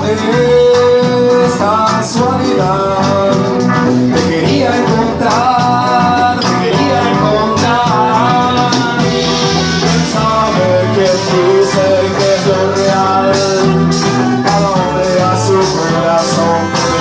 no es casualidad Te quería encontrar, te quería encontrar. Sabe que tu secreto es real. Cada hombre a su corazón.